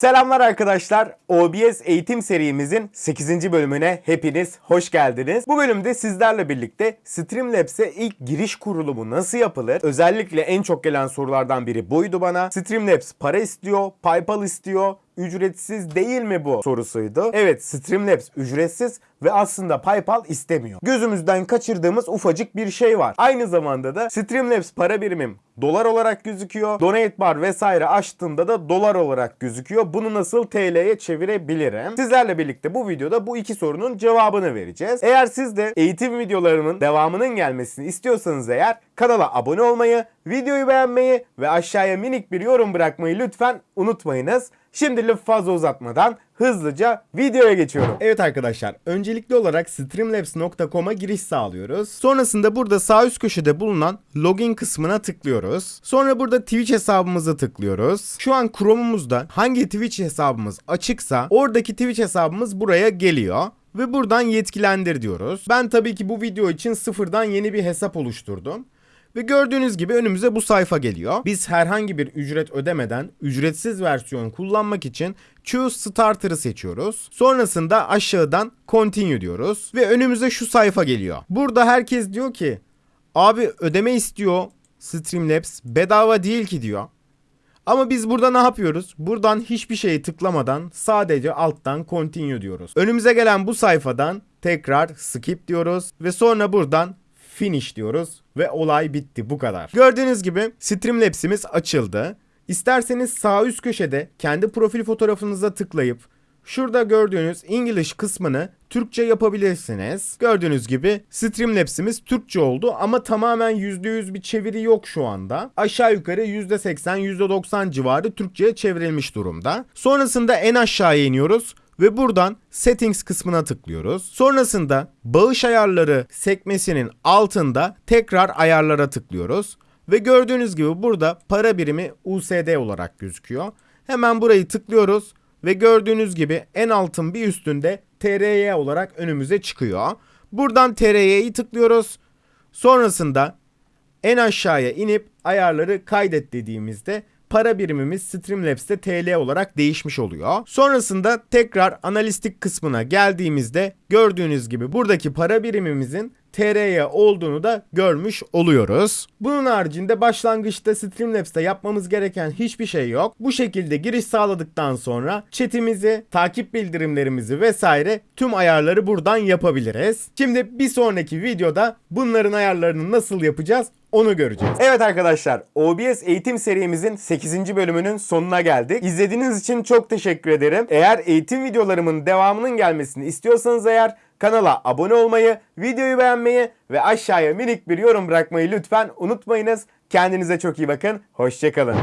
Selamlar arkadaşlar. OBS eğitim serimizin 8. bölümüne hepiniz hoş geldiniz. Bu bölümde sizlerle birlikte Streamlabs'e ilk giriş kurulumu nasıl yapılır? Özellikle en çok gelen sorulardan biri buydu bana. Streamlabs para istiyor, PayPal istiyor, ücretsiz değil mi bu sorusuydu. Evet Streamlabs ücretsiz ve aslında PayPal istemiyor. Gözümüzden kaçırdığımız ufacık bir şey var. Aynı zamanda da Streamlabs para birimim dolar olarak gözüküyor. Donate bar vesaire açtığımda da dolar olarak gözüküyor. Bunu nasıl TL'ye çevirebilirim? Sizlerle birlikte bu videoda bu iki sorunun cevabını vereceğiz. Eğer siz de eğitim videolarımın devamının gelmesini istiyorsanız eğer kanala abone olmayı, videoyu beğenmeyi ve aşağıya minik bir yorum bırakmayı lütfen unutmayınız. Şimdi lafı fazla uzatmadan hızlıca videoya geçiyorum. Evet arkadaşlar öncelikli olarak streamlabs.com'a giriş sağlıyoruz. Sonrasında burada sağ üst köşede bulunan login kısmına tıklıyoruz. Sonra burada Twitch hesabımıza tıklıyoruz. Şu an Chrome'umuzda hangi Twitch hesabımız açıksa oradaki Twitch hesabımız buraya geliyor ve buradan yetkilendir diyoruz. Ben tabii ki bu video için sıfırdan yeni bir hesap oluşturdum. Ve gördüğünüz gibi önümüze bu sayfa geliyor. Biz herhangi bir ücret ödemeden ücretsiz versiyon kullanmak için Choose Starter'ı seçiyoruz. Sonrasında aşağıdan Continue diyoruz ve önümüze şu sayfa geliyor. Burada herkes diyor ki abi ödeme istiyor Streamlabs bedava değil ki diyor. Ama biz burada ne yapıyoruz? Buradan hiçbir şeyi tıklamadan sadece alttan continue diyoruz. Önümüze gelen bu sayfadan tekrar skip diyoruz ve sonra buradan finish diyoruz ve olay bitti bu kadar. Gördüğünüz gibi Streamlabs'imiz açıldı. İsterseniz sağ üst köşede kendi profil fotoğrafınıza tıklayıp şurada gördüğünüz English kısmını Türkçe yapabilirsiniz. Gördüğünüz gibi Streamlabs'imiz Türkçe oldu ama tamamen %100 bir çeviri yok şu anda. Aşağı yukarı %80 %90 civarı Türkçe'ye çevrilmiş durumda. Sonrasında en aşağıya iniyoruz ve buradan settings kısmına tıklıyoruz. Sonrasında bağış ayarları sekmesinin altında tekrar ayarlara tıklıyoruz. Ve gördüğünüz gibi burada para birimi USD olarak gözüküyor. Hemen burayı tıklıyoruz ve gördüğünüz gibi en altın bir üstünde TRY olarak önümüze çıkıyor. Buradan TRY'yi tıklıyoruz. Sonrasında en aşağıya inip ayarları kaydet dediğimizde para birimimiz Streamlabs'te TL olarak değişmiş oluyor. Sonrasında tekrar analistik kısmına geldiğimizde gördüğünüz gibi buradaki para birimimizin TR'ye olduğunu da görmüş oluyoruz. Bunun haricinde başlangıçta Streamlabs'te yapmamız gereken hiçbir şey yok. Bu şekilde giriş sağladıktan sonra chatimizi, takip bildirimlerimizi vesaire tüm ayarları buradan yapabiliriz. Şimdi bir sonraki videoda bunların ayarlarını nasıl yapacağız onu göreceğiz. Evet arkadaşlar OBS eğitim serimizin 8. bölümünün sonuna geldik. İzlediğiniz için çok teşekkür ederim. Eğer eğitim videolarımın devamının gelmesini istiyorsanız eğer kanala abone olmayı, videoyu beğenmeyi ve aşağıya minik bir yorum bırakmayı lütfen unutmayınız. Kendinize çok iyi bakın. Hoşçakalın.